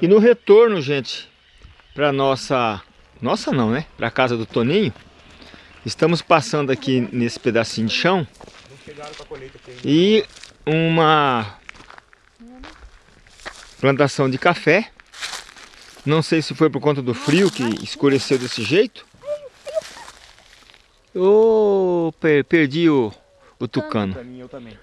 E no retorno, gente, para nossa... Nossa não, né? Para casa do Toninho. Estamos passando aqui nesse pedacinho de chão. E uma plantação de café. Não sei se foi por conta do frio que escureceu desse jeito. Oh, per perdi o, o tucano. Eu também.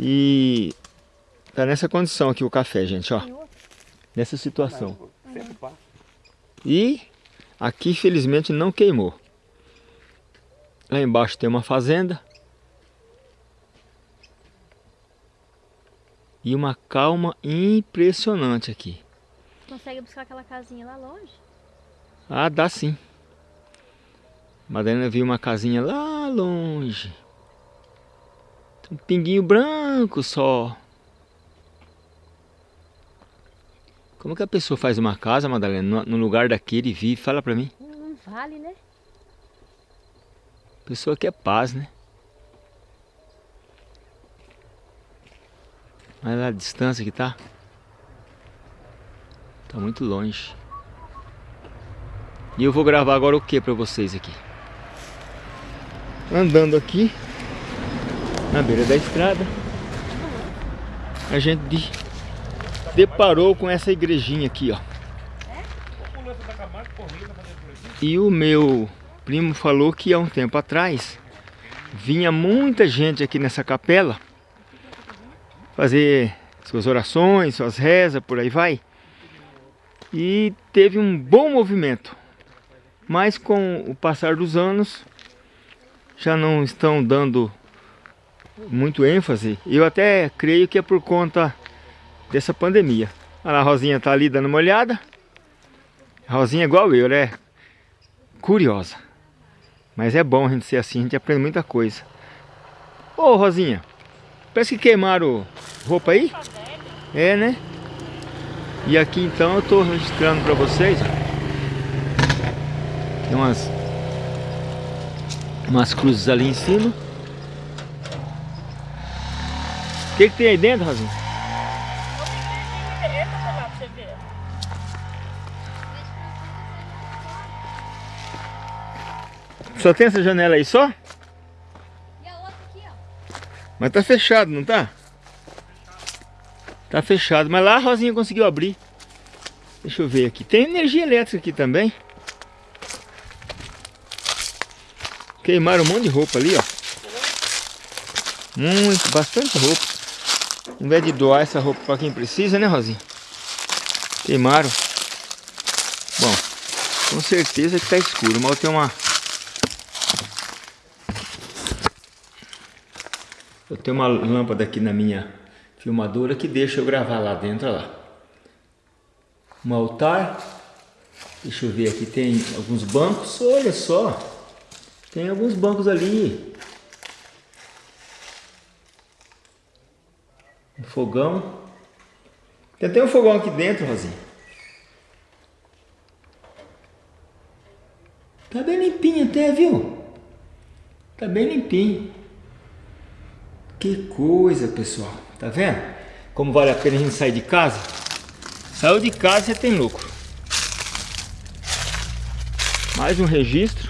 E tá nessa condição aqui o café, gente, ó. Nessa situação. E aqui, felizmente, não queimou. Lá embaixo tem uma fazenda. E uma calma impressionante aqui. Consegue buscar aquela casinha lá longe? Ah, dá sim. Madalena viu uma casinha lá longe. Um pinguinho branco só. Como que a pessoa faz uma casa, Madalena, no lugar daquele e vive? Fala pra mim. Não vale, né? Pessoa que é paz, né? Olha lá a distância que tá. Tá muito longe. E eu vou gravar agora o que pra vocês aqui? Andando aqui na beira da estrada a gente deparou com essa igrejinha aqui, ó. E o meu primo falou que há um tempo atrás vinha muita gente aqui nessa capela fazer suas orações, suas rezas, por aí vai. E teve um bom movimento. Mas com o passar dos anos já não estão dando muito ênfase. Eu até creio que é por conta dessa pandemia. A Rosinha tá ali dando uma olhada. A Rosinha é igual eu, né? Curiosa. Mas é bom a gente ser assim, a gente aprende muita coisa. Ô Rosinha, parece que queimaram roupa aí? É, né? E aqui então eu tô registrando para vocês. Tem umas umas cruzes ali em cima. O que, que tem aí dentro, Rosinha? Só tem essa janela aí só? E a outra aqui, ó. Mas tá fechado, não tá? Tá fechado, mas lá a Rosinha conseguiu abrir. Deixa eu ver aqui. Tem energia elétrica aqui também. Queimaram um monte de roupa ali, ó. Muito, bastante roupa. Ao invés de doar essa roupa para quem precisa, né, Rosinha? Queimaram. Bom, com certeza que tá escuro, mas tem uma... Eu tenho uma lâmpada aqui na minha filmadora que deixa eu gravar lá dentro, olha lá. Um altar. Deixa eu ver aqui, tem alguns bancos, olha só. Tem alguns bancos ali. Fogão. Tem até um fogão aqui dentro, Rosinha. Tá bem limpinho até, viu? Tá bem limpinho. Que coisa, pessoal. Tá vendo? Como vale a pena a gente sair de casa? Saiu de casa você tem lucro. Mais um registro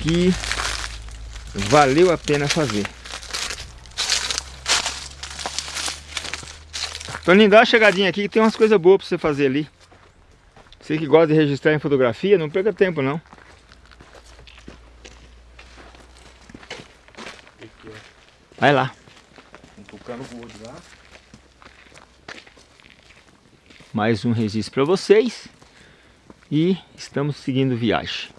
que valeu a pena fazer. Toninho, dá uma chegadinha aqui que tem umas coisas boas pra você fazer ali. Você que gosta de registrar em fotografia, não perca tempo não. Vai lá. Um tucano gordo lá. Mais um registro para vocês. E estamos seguindo viagem.